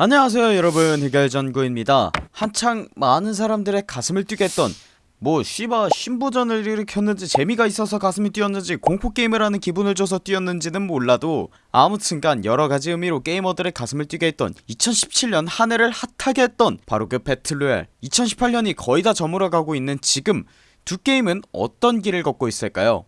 안녕하세요 여러분. 해결전구입니다. 한창 많은 사람들의 가슴을 뛰게 했던 뭐 씨바 신부전을 일으켰는지 재미가 있어서 가슴이 뛰었는지 공포게임을 하는 기분을 줘서 뛰었는지는 몰라도 아무튼간 여러가지 의미로 게이머들의 가슴을 뛰게 했던 2017년 한 해를 핫하게 했던 바로 그 배틀로얄 2018년이 거의 다 저물어가고 있는 지금 두 게임은 어떤 길을 걷고 있을까요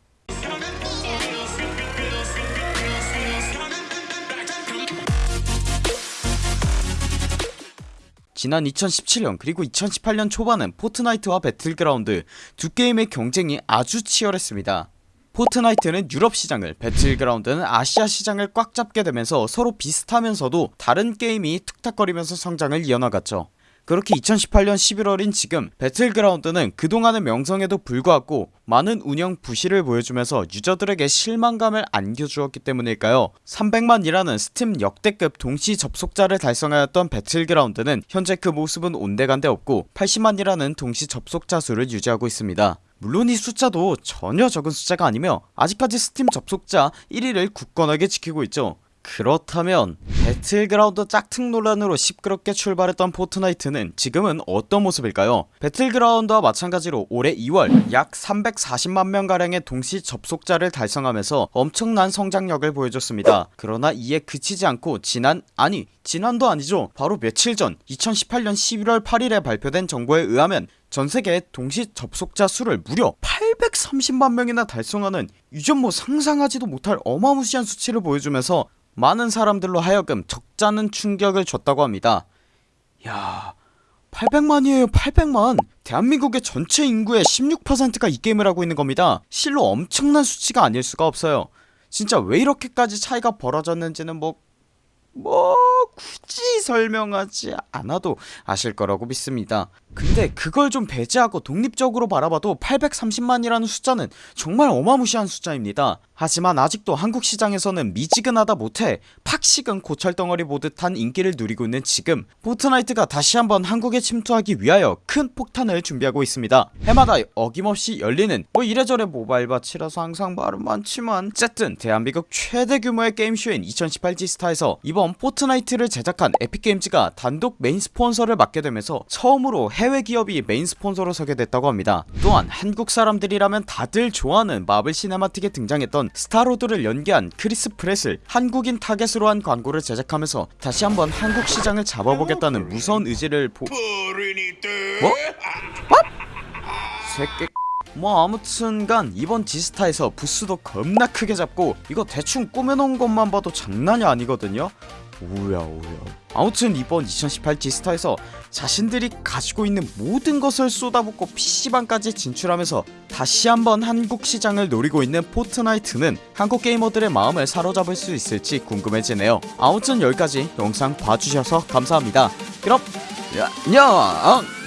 지난 2017년 그리고 2018년 초반은 포트나이트와 배틀그라운드 두 게임의 경쟁이 아주 치열했습니다. 포트나이트는 유럽 시장을 배틀그라운드는 아시아 시장을 꽉 잡게 되면서 서로 비슷하면서도 다른 게임이 툭탁거리면서 성장을 이어나갔죠 그렇게 2018년 11월인 지금 배틀그라운드는 그동안의 명성에도 불구하고 많은 운영 부실을 보여주면서 유저들에게 실망감을 안겨주었기 때문일까요? 300만이라는 스팀 역대급 동시 접속자를 달성하였던 배틀그라운드는 현재 그 모습은 온데간데 없고 80만이라는 동시 접속자 수를 유지하고 있습니다. 물론 이 숫자도 전혀 적은 숫자가 아니며 아직까지 스팀 접속자 1위를 굳건하게 지키고 있죠 그렇다면 배틀그라운드 짝퉁 논란으로 시끄럽게 출발했던 포트나이트는 지금은 어떤 모습일까요? 배틀그라운드와 마찬가지로 올해 2월 약 340만명가량의 동시 접속자를 달성하면서 엄청난 성장력을 보여줬습니다. 그러나 이에 그치지 않고 지난 아니 지난도 아니죠. 바로 며칠 전 2018년 11월 8일에 발표된 정보에 의하면 전세계 동시 접속자 수를 무려 830만명이나 달성하는 이전 뭐 상상하지도 못할 어마무시한 수치를 보여주면서 많은 사람들로 하여금 적잖은 충격을 줬다고 합니다. 야 800만이에요 800만. 대한민국의 전체 인구의 16%가 이 게임을 하고 있는 겁니다. 실로 엄청난 수치가 아닐 수가 없어요. 진짜 왜 이렇게까지 차이가 벌어졌는지는 뭐 뭐 굳이 설명하지 않아도 아실 거라고 믿습니다. 근데 그걸 좀 배제하고 독립적으로 바라봐도 830만이라는 숫자는 정말 어마무시한 숫자입니다. 하지만 아직도 한국 시장에서는 미지근하다 못해 팍 식은 고철덩어리 보듯한 인기를 누리고 있는 지금 포트나이트가 다시 한번 한국에 침투하기 위하여 큰 폭탄을 준비하고 있습니다. 해마다 어김없이 열리는 뭐 이래저래 모바일 밭이라서 항상 말은 많지만 어쨌든 대한민국 최대 규모의 게임쇼인 2018 지스타에서 이번 포트나이트를 제작한 에픽게임즈가 단독 메인 스폰서를 맡게 되면서 처음으로 해외 기업이 메인 스폰서로 서게 됐다고 합니다. 또한 한국 사람들이라면 다들 좋아하는 마블 시네마틱에 등장했던 스타로드를 연기한 크리스 프렛을 한국인 타겟으로 한 광고를 제작하면서 다시 한번 한국 시장을 잡아보겠다는 무서운 의지를 보... 뭐? 새끼 뭐 아무튼간 이번 지스타에서 부스도 겁나 크게 잡고 이거 대충 꾸며놓은 것만 봐도 장난이 아니거든요 오야 오야. 아무튼 이번 2018 지스타에서 자신들이 가지고 있는 모든 것을 쏟아붓고 PC방까지 진출하면서 다시 한번 한국 시장을 노리고 있는 포트나이트는 한국 게이머들의 마음을 사로잡을 수 있을지 궁금해지네요. 아무튼 여기까지 영상 봐주셔서 감사합니다. 그럼 야, 야